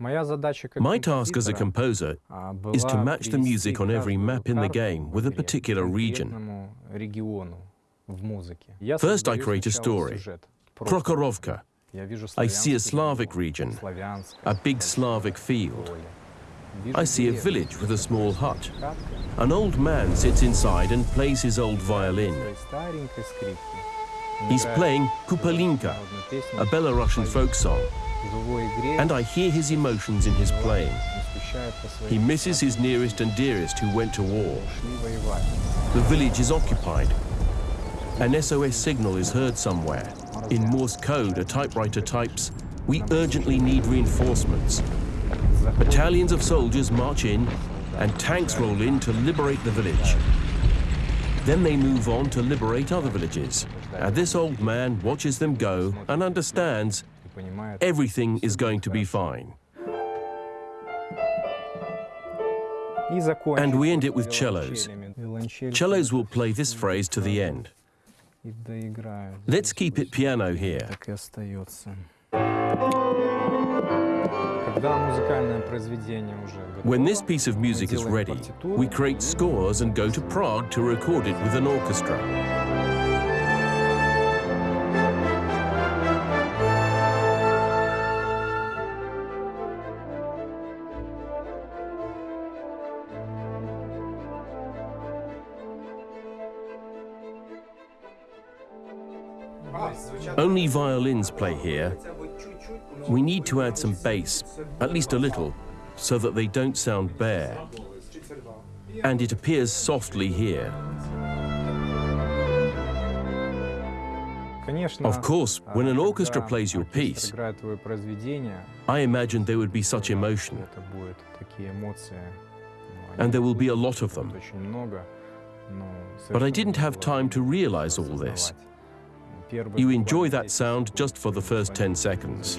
My task as a composer is to match the music on every map in the game with a particular region. First, I create a story. Prokhorovka. I see a Slavic region, a big Slavic field. I see a village with a small hut. An old man sits inside and plays his old violin. He's playing Kupalinka, a Belarusian folk song. And I hear his emotions in his playing. He misses his nearest and dearest who went to war. The village is occupied. An SOS signal is heard somewhere. In Morse code, a typewriter types, we urgently need reinforcements. Battalions of soldiers march in and tanks roll in to liberate the village. Then they move on to liberate other villages. And this old man watches them go and understands everything is going to be fine. And we end it with cellos. Cellos will play this phrase to the end. Let's keep it piano here. When this piece of music is ready, we create scores and go to Prague to record it with an orchestra. Only violins play here. We need to add some bass, at least a little, so that they don't sound bare. And it appears softly here. Of course, when an orchestra plays your piece, I imagined there would be such emotion. And there will be a lot of them. But I didn't have time to realize all this. You enjoy that sound just for the first 10 seconds.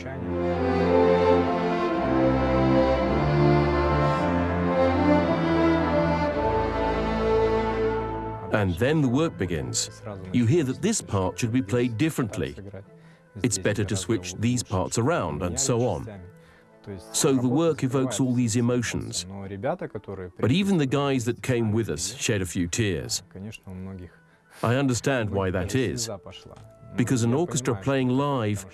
And then the work begins. You hear that this part should be played differently. It's better to switch these parts around and so on. So the work evokes all these emotions. But even the guys that came with us shed a few tears. I understand why that is because an orchestra playing live,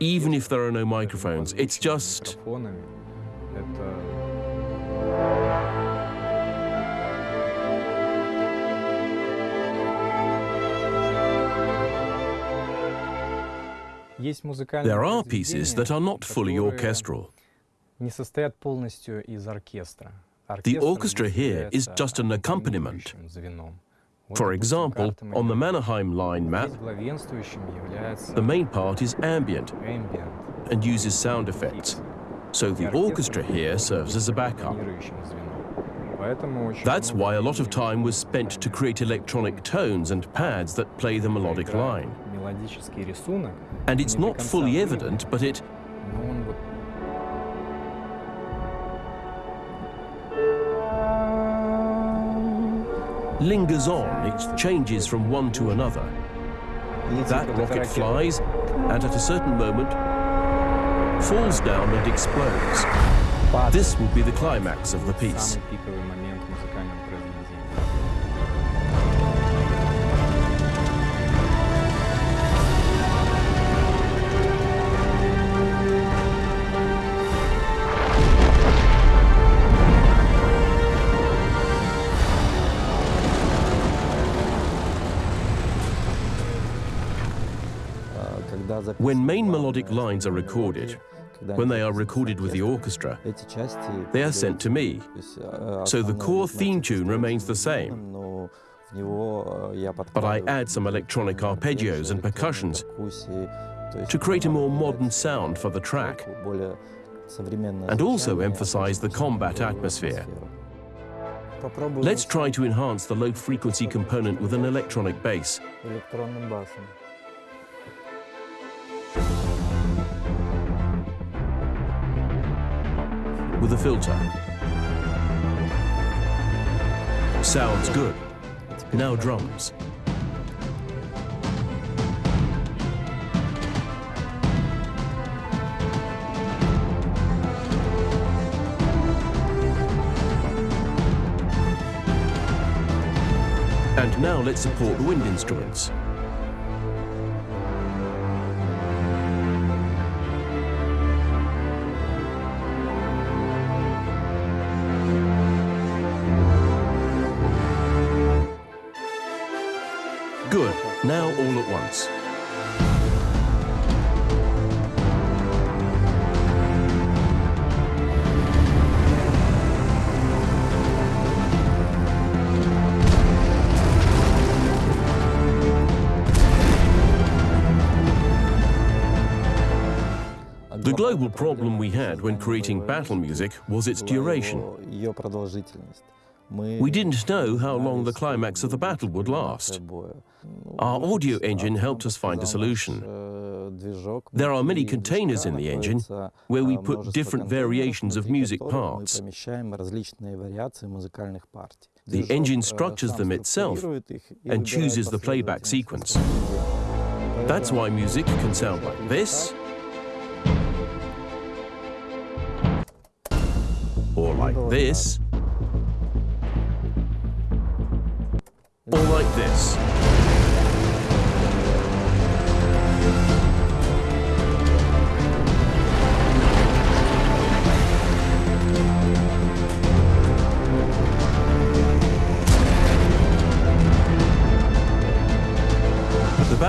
even if there are no microphones, it's just... There are pieces that are not fully orchestral. The orchestra here is just an accompaniment. For example, on the Mannerheim line map, the main part is ambient and uses sound effects. So the orchestra here serves as a backup. That's why a lot of time was spent to create electronic tones and pads that play the melodic line. And it's not fully evident, but it lingers on, it changes from one to another. That rocket flies, and at a certain moment, falls down and explodes. This will be the climax of the piece. When main melodic lines are recorded, when they are recorded with the orchestra, they are sent to me. So the core theme tune remains the same. But I add some electronic arpeggios and percussions to create a more modern sound for the track and also emphasize the combat atmosphere. Let's try to enhance the low-frequency component with an electronic bass. with a filter. Sounds good. Now drums. And now let's support the wind instruments. Now all at once. The global problem we had when creating battle music was its duration. We didn't know how long the climax of the battle would last. Our audio engine helped us find a solution. There are many containers in the engine where we put different variations of music parts. The engine structures them itself and chooses the playback sequence. That's why music can sound like this, or like this, or like this.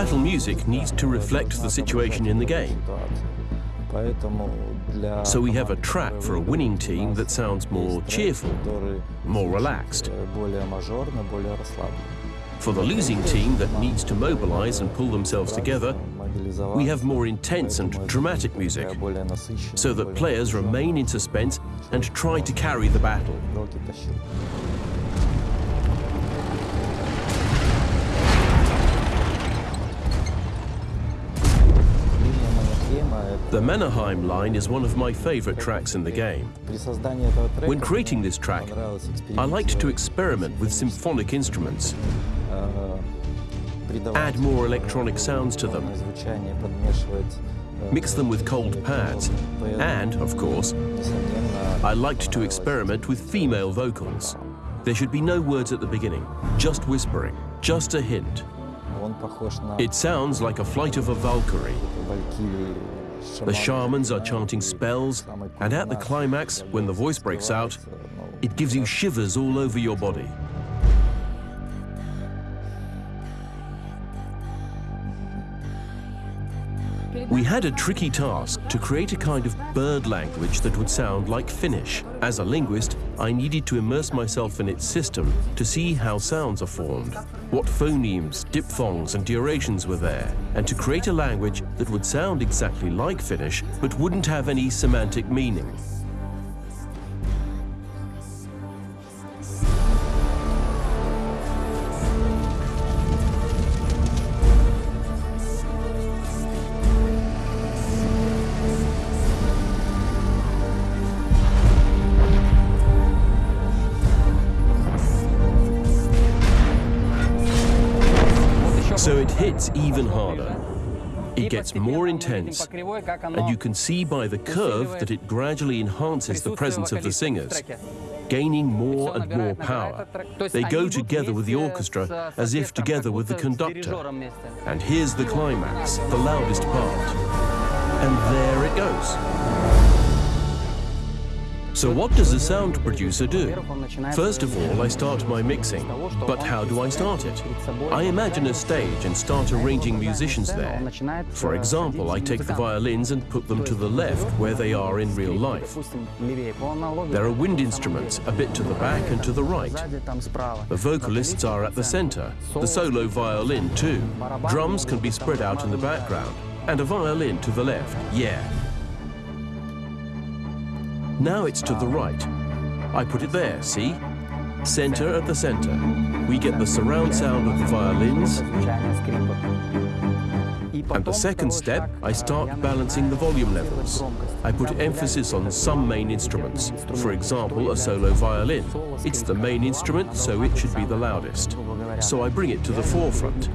Battle music needs to reflect the situation in the game. So we have a track for a winning team that sounds more cheerful, more relaxed. For the losing team that needs to mobilize and pull themselves together, we have more intense and dramatic music, so that players remain in suspense and try to carry the battle. The Mannerheim line is one of my favorite tracks in the game. When creating this track, I liked to experiment with symphonic instruments, add more electronic sounds to them, mix them with cold pads, and, of course, I liked to experiment with female vocals. There should be no words at the beginning, just whispering, just a hint. It sounds like a flight of a Valkyrie. The shamans are chanting spells, and at the climax, when the voice breaks out, it gives you shivers all over your body. We had a tricky task to create a kind of bird language that would sound like Finnish. As a linguist, I needed to immerse myself in its system to see how sounds are formed, what phonemes, diphthongs and durations were there, and to create a language that would sound exactly like Finnish but wouldn't have any semantic meaning. Hits even harder. It gets more intense, and you can see by the curve that it gradually enhances the presence of the singers, gaining more and more power. They go together with the orchestra as if together with the conductor. And here's the climax, the loudest part. And there it goes. So what does a sound producer do? First of all, I start my mixing. But how do I start it? I imagine a stage and start arranging musicians there. For example, I take the violins and put them to the left where they are in real life. There are wind instruments a bit to the back and to the right. The vocalists are at the center, the solo violin too. Drums can be spread out in the background, and a violin to the left, yeah. Now it's to the right. I put it there, see? Center at the center. We get the surround sound of the violins. And the second step, I start balancing the volume levels. I put emphasis on some main instruments. For example, a solo violin. It's the main instrument, so it should be the loudest. So I bring it to the forefront.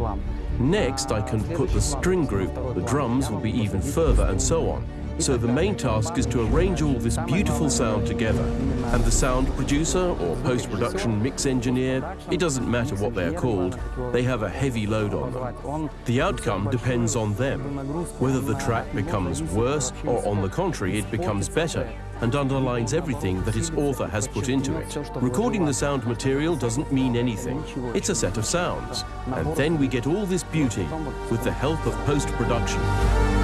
Next, I can put the string group, the drums will be even further, and so on. So the main task is to arrange all this beautiful sound together. And the sound producer or post-production mix engineer, it doesn't matter what they're called, they have a heavy load on them. The outcome depends on them, whether the track becomes worse or on the contrary it becomes better and underlines everything that its author has put into it. Recording the sound material doesn't mean anything. It's a set of sounds. And then we get all this beauty with the help of post-production.